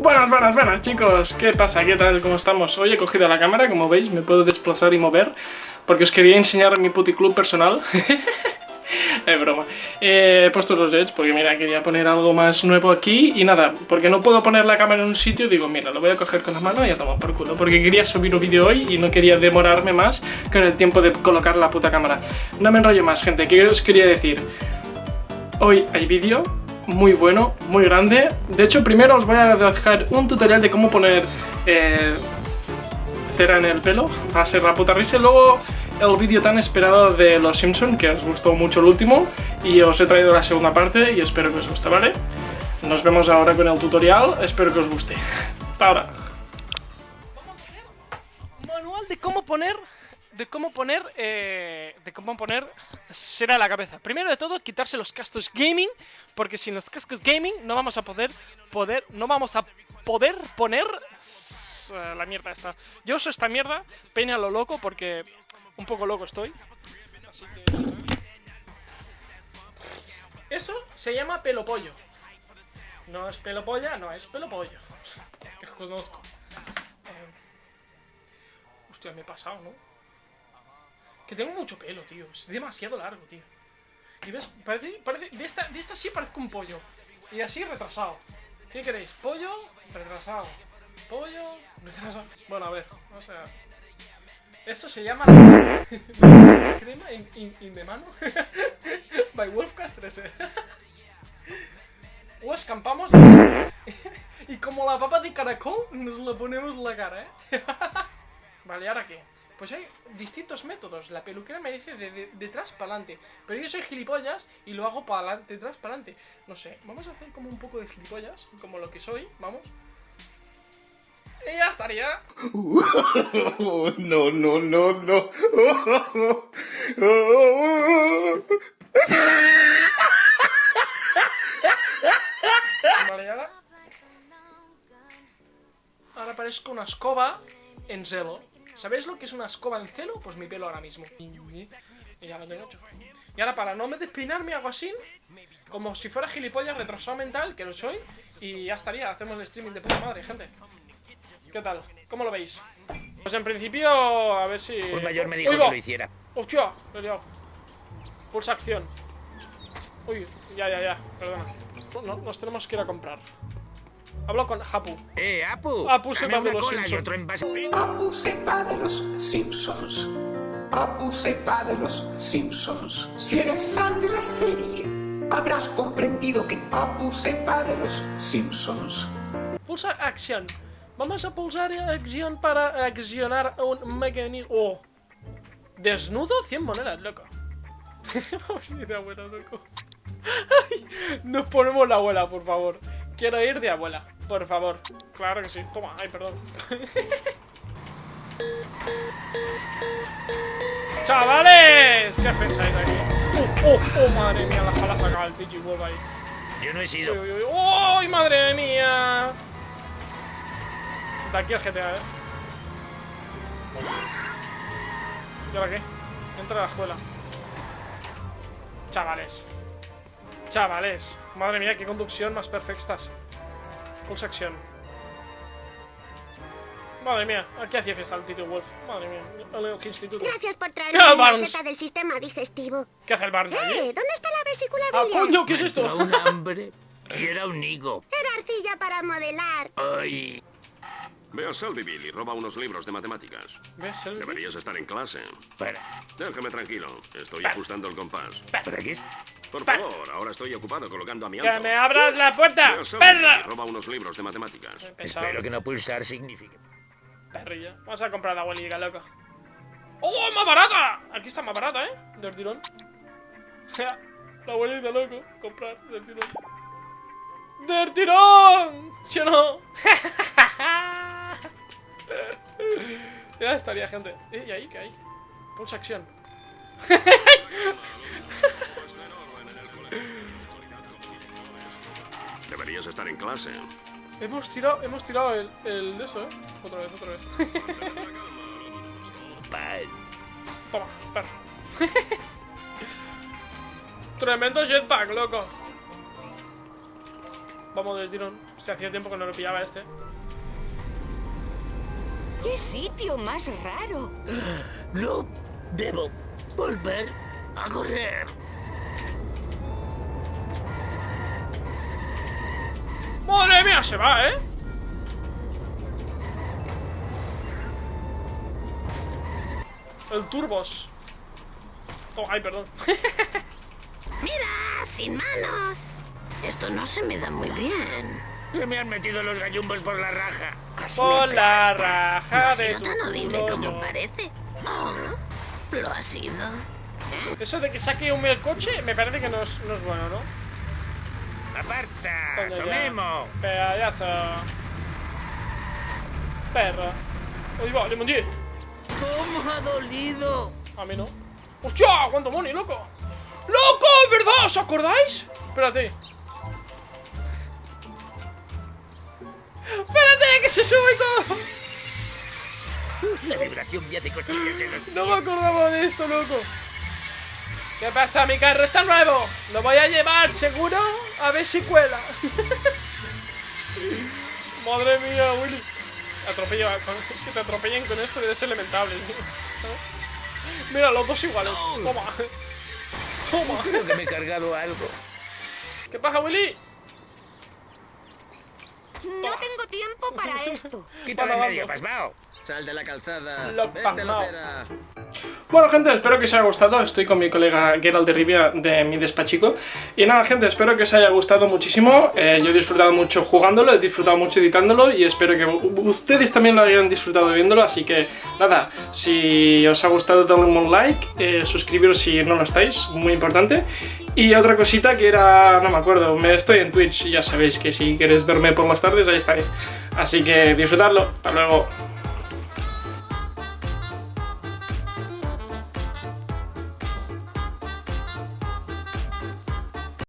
Buenas, buenas, buenas chicos, ¿qué pasa? ¿Qué tal? ¿Cómo estamos? Hoy he cogido la cámara, como veis, me puedo desplazar y mover Porque os quería enseñar mi puticlub personal Es broma He puesto los LEDs porque mira, quería poner algo más nuevo aquí Y nada, porque no puedo poner la cámara en un sitio Digo, mira, lo voy a coger con la mano y a tomar por culo Porque quería subir un vídeo hoy y no quería demorarme más Con el tiempo de colocar la puta cámara No me enrollo más, gente, ¿qué os quería decir? Hoy hay vídeo muy bueno, muy grande. De hecho, primero os voy a dejar un tutorial de cómo poner eh, cera en el pelo, ser la puta risa. Luego el vídeo tan esperado de Los Simpsons, que os gustó mucho el último, y os he traído la segunda parte y espero que os guste, ¿vale? Nos vemos ahora con el tutorial, espero que os guste. Hasta ahora. Vamos a hacer manual de cómo poner de cómo poner eh, cómo poner será la cabeza. Primero de todo, quitarse los cascos gaming, porque sin los cascos gaming no vamos a poder poder no vamos a poder poner uh, la mierda esta. Yo uso esta mierda, peine a lo loco porque un poco loco estoy. Así que eso se llama pelo pollo. No es pelo polla, no es pelo pollo. Que conozco. Eh, hostia, me he pasado, ¿no? Tengo mucho pelo, tío. Es demasiado largo, tío. Y ves, parece, parece, de esta, de esta sí parezco un pollo. Y así retrasado. ¿Qué queréis? ¿Pollo? Retrasado. ¿Pollo? Retrasado. Bueno, a ver, o sea... Esto se llama crema in, in, de mano by Wolfcast 13 o escampamos y como la papa de caracol nos lo ponemos en la cara, ¿eh? vale, ¿ahora qué? Pues hay distintos métodos. La peluquera me dice de, detrás para adelante. Pero yo soy gilipollas y lo hago para adelante, detrás para adelante. No sé, vamos a hacer como un poco de gilipollas, como lo que soy, vamos. Y ya estaría. no, no, no, no. vale, ahora. Ahora parezco una escoba en celo. ¿Sabéis lo que es una escoba en celo? Pues mi pelo ahora mismo. Y ya lo tengo hecho. Y ahora para no me despeinarme hago así, como si fuera gilipollas retrasado mental, que lo soy, y ya estaría, hacemos el streaming de puta madre, gente. ¿Qué tal? ¿Cómo lo veis? Pues en principio, a ver si... Un mayor me dijo que lo hiciera. ¡Hostia! Lo he liado. Pulsa acción. Uy, ya, ya, ya, perdona. No, nos tenemos que ir a comprar. Hablo con Apu. ¡Eh, Apu! Apu se va de los Simpsons. Apu se va de los Simpsons. Apu se va de los Simpsons. Si eres fan de la serie, habrás comprendido que Apu se va de los Simpsons. Pulsa acción. Vamos a pulsar acción para accionar un mecanismo. Oh. Desnudo 100 monedas, loco. Vamos a ir de abuela, loco. nos ponemos la abuela, por favor. Quiero ir de abuela, por favor. Claro que sí. Toma, ay, perdón. ¡Chavales! ¿Qué pensáis aquí? ¡Oh, oh, oh! Madre mía, la sala saca el Digiwolf ahí. Yo no he sido. ¡Oh, madre mía! De aquí al GTA, eh. ¿Y ahora qué? Entra a la escuela. Chavales. Chavales. Madre mía, qué conducción más perfectas. Pulsa acción. Madre mía, aquí hacía fiesta el Tito Wolf. Madre mía, el instituto. Gracias por traerme la maqueta del sistema digestivo. ¿Qué hace el Barney Eh, ¿dónde está la vesícula ¡Ah, biliar? coño! ¿Qué es esto? Era un hambre y era un higo. Era arcilla para modelar. Ay. Ve a Selbyville y roba unos libros de matemáticas. Deberías estar en clase. Para. Déjame tranquilo, estoy ajustando el compás. ¿Para qué? Por favor, ahora estoy ocupado colocando a mi ¡Que auto. me abras la puerta! ¡Perra! roba unos libros de matemáticas. Espero que no pulsar signifique. Perrilla. Vamos a comprar la abuelita, loco. ¡Oh, más barata! Aquí está más barata, ¿eh? Del tirón. La abuelita, loco. Comprar del tirón. ¡Del tirón! ¿Sí o no? ya estaría, gente. Eh, ¿Y ahí qué hay? Pulsa acción. Deberías estar en clase. Hemos tirado, hemos tirado el, el de eso, ¿eh? Otra vez, otra vez. Toma, perro. Tremendo jetpack, loco. Vamos del tirón. Hostia, hacía tiempo que no lo pillaba este. ¡Qué sitio más raro! No debo volver a correr. Se va, ¿eh? El turbos. Oh, ay, perdón. ¡Mira! ¡Sin manos! Esto no se me da muy bien. Se me han metido los gallumbos por la raja. Casi Por me la raja no ha de sido tu tan horrible culo, como yo. parece. Oh, lo ha sido. Eso de que saque un el coche me parece que no es, no es bueno, ¿no? ¡Aparta! ¡Somemo! Pedazo. Perra. Uy, va, le mondí. ¿Cómo ha dolido? A mí no. ¡Hostia! ¡Cuánto money, loco! ¡Loco! ¿Verdad? ¿Os acordáis? Espérate. Espérate, que se sube y todo. La vibración me hace cosquillas en los No me acordaba de esto, loco. ¿Qué pasa? Mi carro está nuevo. Lo voy a llevar seguro a ver si cuela. Madre mía, Willy. Que te atropellen con esto debe ser lamentable. Mira, los dos iguales. Toma. Toma. Creo que me he cargado algo. ¿Qué pasa, Willy? No tengo tiempo para esto. Vamos, medio, pasmao. Sal de la calzada. Lo Vete la. Bueno, gente, espero que os haya gustado. Estoy con mi colega Gerald de Rivia de mi despachico. Y nada, gente, espero que os haya gustado muchísimo. Eh, yo he disfrutado mucho jugándolo, he disfrutado mucho editándolo y espero que ustedes también lo hayan disfrutado viéndolo. Así que nada, si os ha gustado, dadle un like, eh, suscribiros si no lo estáis, muy importante. Y otra cosita que era, no me acuerdo, me estoy en Twitch ya sabéis que si queréis verme por las tardes, ahí estaré. Así que disfrutadlo. Hasta luego.